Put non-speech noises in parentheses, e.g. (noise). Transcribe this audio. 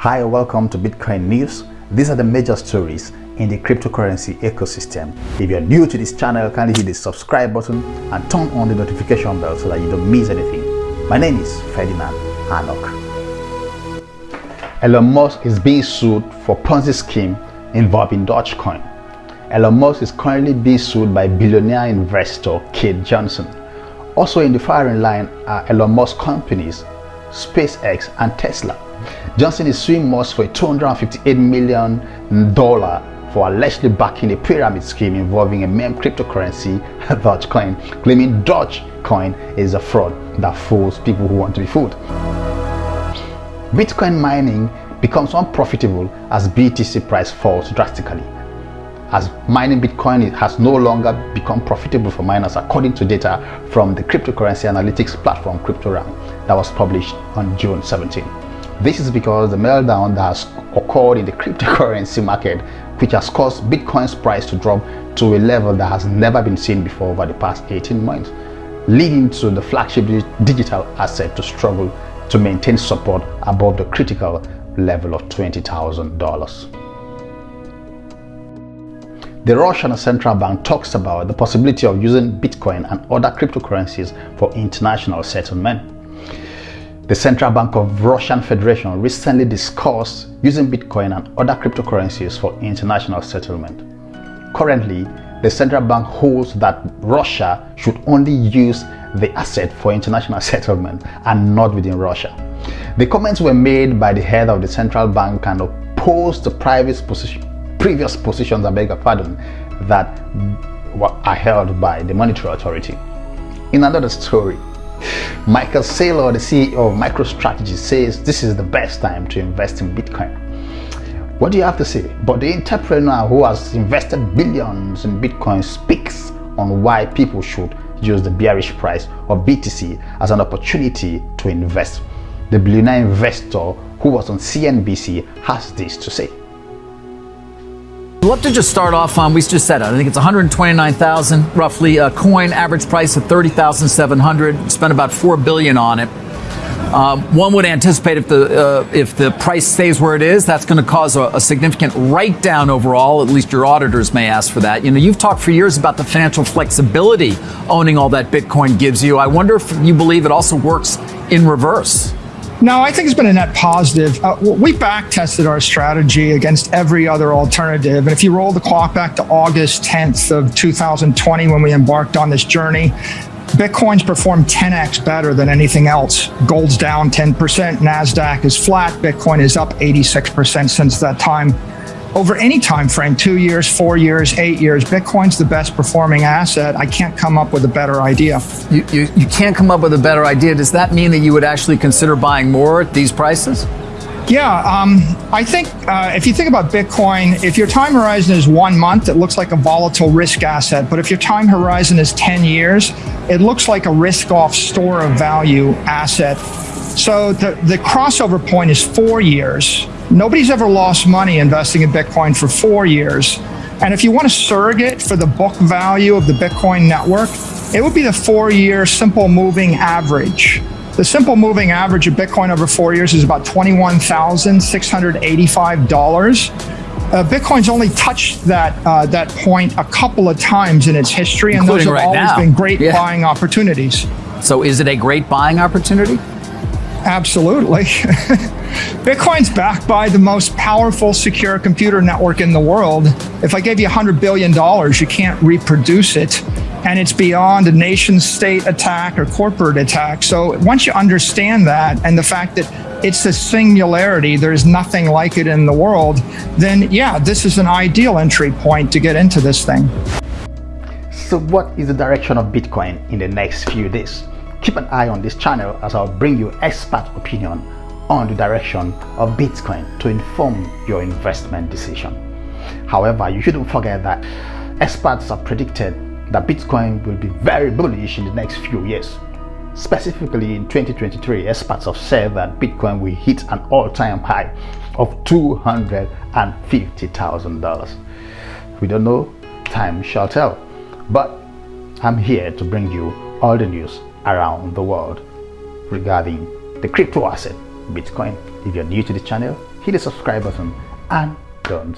Hi, welcome to Bitcoin News. These are the major stories in the cryptocurrency ecosystem. If you're new to this channel, kindly hit the subscribe button and turn on the notification bell so that you don't miss anything. My name is Ferdinand Hanok. Elon Musk is being sued for Ponzi scheme involving Dogecoin. Elon Musk is currently being sued by billionaire investor Keith Johnson. Also in the firing line are Elon Musk companies, SpaceX and Tesla. Johnson is suing Musk for a $258 million for allegedly backing a pyramid scheme involving a meme cryptocurrency, (laughs) Dogecoin, claiming Dogecoin is a fraud that fools people who want to be fooled. Bitcoin mining becomes unprofitable as BTC price falls drastically. As mining Bitcoin has no longer become profitable for miners according to data from the cryptocurrency analytics platform CryptoRank that was published on June 17. This is because the meltdown that has occurred in the (laughs) cryptocurrency market which has caused Bitcoin's price to drop to a level that has never been seen before over the past 18 months, leading to the flagship digital asset to struggle to maintain support above the critical level of $20,000. The Russian central bank talks about the possibility of using Bitcoin and other cryptocurrencies for international settlement. The Central Bank of Russian Federation recently discussed using Bitcoin and other cryptocurrencies for international settlement. Currently, the central bank holds that Russia should only use the asset for international (laughs) settlement and not within Russia. The comments were made by the head of the central bank and opposed the private position, previous positions, I beg your pardon, that are held by the monetary authority. In another story, Michael Saylor, the CEO of MicroStrategy, says this is the best time to invest in Bitcoin. What do you have to say? But the entrepreneur who has invested billions in Bitcoin speaks on why people should use the bearish price of BTC as an opportunity to invest. The billionaire investor who was on CNBC has this to say. Love to just start off on, we just said it, I think it's 129,000 roughly, a coin, average price of 30,700, spent about 4 billion on it. Um, one would anticipate if the uh, if the price stays where it is, that's going to cause a, a significant write down overall. At least your auditors may ask for that. You know, you've talked for years about the financial flexibility owning all that Bitcoin gives you. I wonder if you believe it also works in reverse. No, I think it's been a net positive. Uh, we back tested our strategy against every other alternative. And if you roll the clock back to August 10th of 2020, when we embarked on this journey, Bitcoin's performed 10x better than anything else. Gold's down 10%, NASDAQ is flat, Bitcoin is up 86% since that time over any time frame, two years, four years, eight years, Bitcoin's the best performing asset. I can't come up with a better idea. You, you, you can't come up with a better idea. Does that mean that you would actually consider buying more at these prices? Yeah, um, I think uh, if you think about Bitcoin, if your time horizon is one month, it looks like a volatile risk asset. But if your time horizon is 10 years, it looks like a risk off store of value asset. So the, the crossover point is four years. Nobody's ever lost money investing in Bitcoin for four years. And if you want a surrogate for the book value of the Bitcoin network, it would be the four year simple moving average. The simple moving average of Bitcoin over four years is about $21,685. Uh, Bitcoin's only touched that uh, that point a couple of times in its history, and Including those have right always now. been great Yeah. buying opportunities. So is it a great buying opportunity? Absolutely. (laughs) Bitcoin's backed by the most powerful secure computer network in the world. If I gave you $100 billion, you can't reproduce it. And it's beyond a nation state attack or corporate attack. So once you understand that and the fact that it's a singularity, there's nothing like it in the world, then yeah, this is an ideal entry point to get into this thing. So what is the direction of Bitcoin in the next few days? Keep an eye on this channel as I'll bring you expert opinion on the direction of Bitcoin to inform your investment decision. However, you shouldn't forget that experts have predicted that Bitcoin will be very bullish in the next few years. Specifically in 2023, experts have said that Bitcoin will hit an all-time high of $250,000. We don't know, time shall tell. But I'm here to bring you all the news around the world regarding the crypto asset Bitcoin. If you're new to the channel, hit the subscribe button and don't